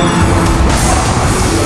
Yeah.